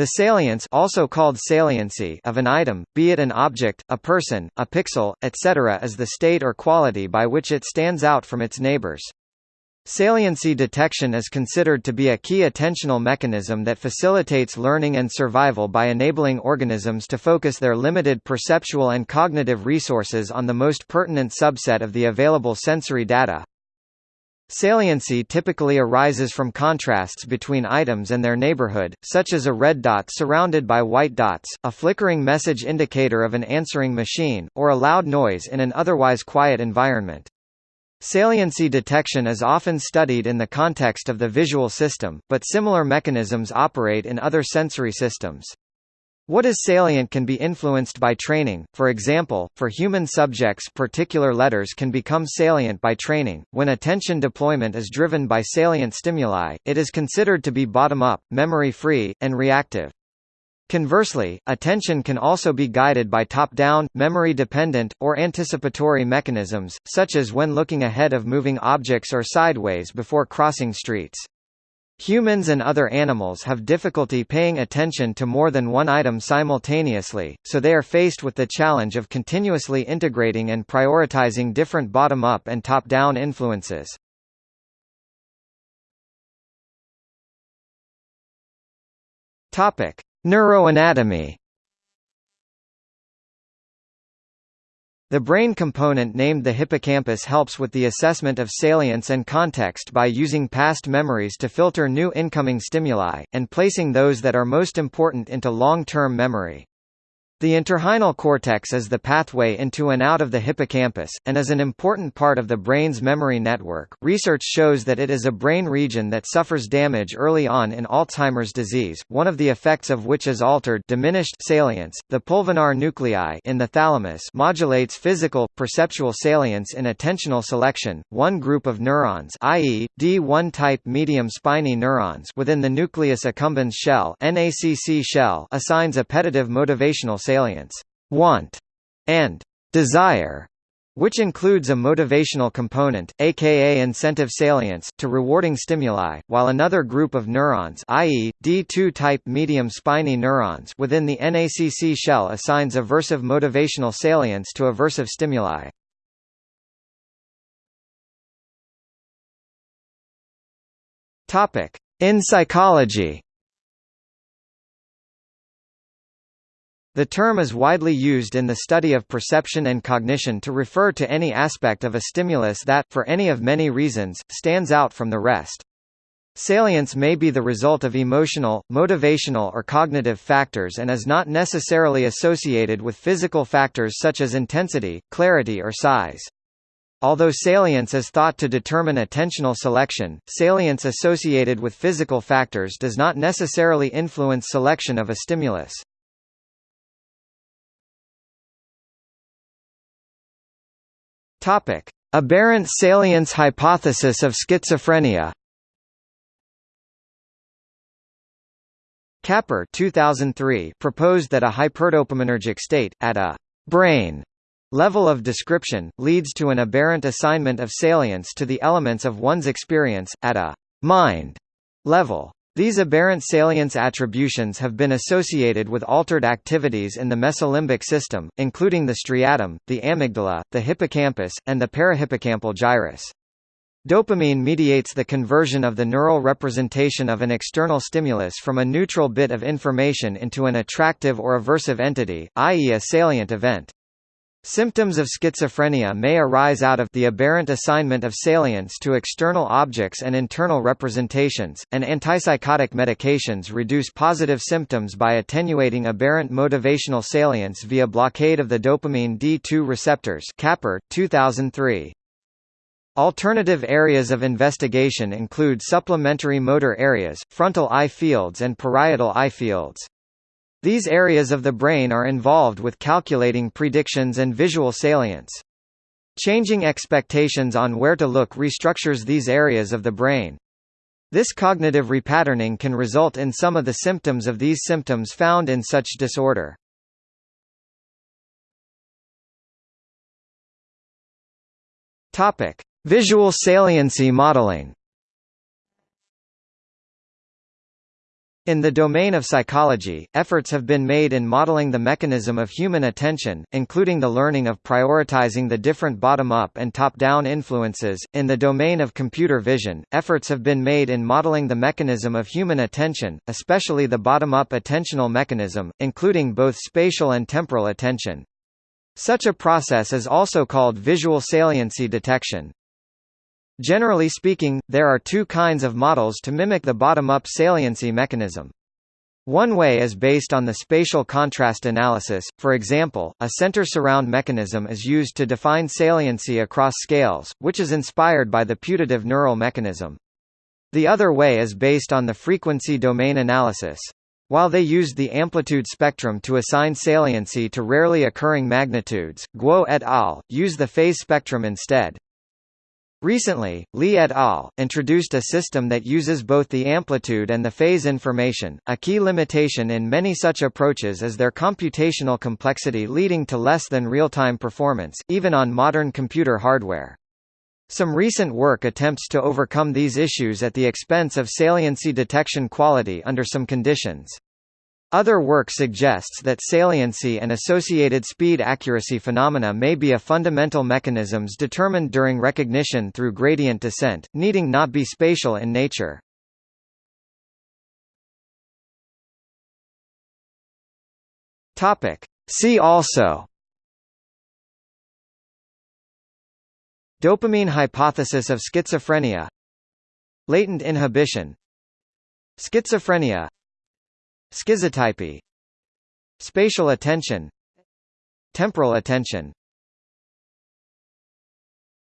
The salience also called saliency of an item, be it an object, a person, a pixel, etc. is the state or quality by which it stands out from its neighbors. Saliency detection is considered to be a key attentional mechanism that facilitates learning and survival by enabling organisms to focus their limited perceptual and cognitive resources on the most pertinent subset of the available sensory data, Saliency typically arises from contrasts between items and their neighborhood, such as a red dot surrounded by white dots, a flickering message indicator of an answering machine, or a loud noise in an otherwise quiet environment. Saliency detection is often studied in the context of the visual system, but similar mechanisms operate in other sensory systems. What is salient can be influenced by training, for example, for human subjects particular letters can become salient by training. When attention deployment is driven by salient stimuli, it is considered to be bottom-up, memory-free, and reactive. Conversely, attention can also be guided by top-down, memory-dependent, or anticipatory mechanisms, such as when looking ahead of moving objects or sideways before crossing streets. Humans and other animals have difficulty paying attention to more than one item simultaneously, so they are faced with the challenge of continuously integrating and prioritizing different bottom-up and top-down influences. Neuroanatomy The brain component named the hippocampus helps with the assessment of salience and context by using past memories to filter new incoming stimuli, and placing those that are most important into long-term memory. The entorhinal cortex is the pathway into and out of the hippocampus, and is an important part of the brain's memory network. Research shows that it is a brain region that suffers damage early on in Alzheimer's disease, one of the effects of which is altered diminished salience. The pulvinar nuclei in the thalamus modulates physical, perceptual salience in attentional selection. One group of neurons, i.e., D1 type medium spiny neurons within the nucleus accumbens shell, NACC shell, assigns appetitive motivational salience, want, and desire, which includes a motivational component, aka incentive salience, to rewarding stimuli, while another group of neurons i.e., D2-type medium spiny neurons within the NACC shell assigns aversive motivational salience to aversive stimuli. In psychology The term is widely used in the study of perception and cognition to refer to any aspect of a stimulus that, for any of many reasons, stands out from the rest. Salience may be the result of emotional, motivational or cognitive factors and is not necessarily associated with physical factors such as intensity, clarity or size. Although salience is thought to determine attentional selection, salience associated with physical factors does not necessarily influence selection of a stimulus. Topic: Aberrant salience hypothesis of schizophrenia. Kapur 2003 proposed that a hyperdopaminergic state at a brain level of description leads to an aberrant assignment of salience to the elements of one's experience at a mind level. These aberrant salience attributions have been associated with altered activities in the mesolimbic system, including the striatum, the amygdala, the hippocampus, and the parahippocampal gyrus. Dopamine mediates the conversion of the neural representation of an external stimulus from a neutral bit of information into an attractive or aversive entity, i.e. a salient event. Symptoms of schizophrenia may arise out of the aberrant assignment of salience to external objects and internal representations, and antipsychotic medications reduce positive symptoms by attenuating aberrant motivational salience via blockade of the dopamine D2 receptors Kapur, 2003. Alternative areas of investigation include supplementary motor areas, frontal eye fields and parietal eye fields. These areas of the brain are involved with calculating predictions and visual salience. Changing expectations on where to look restructures these areas of the brain. This cognitive repatterning can result in some of the symptoms of these symptoms found in such disorder. Topic: Visual saliency modeling. In the domain of psychology, efforts have been made in modeling the mechanism of human attention, including the learning of prioritizing the different bottom-up and top-down influences. In the domain of computer vision, efforts have been made in modeling the mechanism of human attention, especially the bottom-up attentional mechanism, including both spatial and temporal attention. Such a process is also called visual saliency detection. Generally speaking, there are two kinds of models to mimic the bottom-up saliency mechanism. One way is based on the spatial contrast analysis, for example, a center-surround mechanism is used to define saliency across scales, which is inspired by the putative neural mechanism. The other way is based on the frequency domain analysis. While they used the amplitude spectrum to assign saliency to rarely occurring magnitudes, Guo et al. use the phase spectrum instead. Recently, Li et al. introduced a system that uses both the amplitude and the phase information. A key limitation in many such approaches is their computational complexity leading to less than real-time performance, even on modern computer hardware. Some recent work attempts to overcome these issues at the expense of saliency detection quality under some conditions. Other work suggests that saliency and associated speed accuracy phenomena may be a fundamental mechanisms determined during recognition through gradient descent, needing not be spatial in nature. Topic. See also Dopamine hypothesis of schizophrenia Latent inhibition Schizophrenia Schizotypy Spatial attention Temporal attention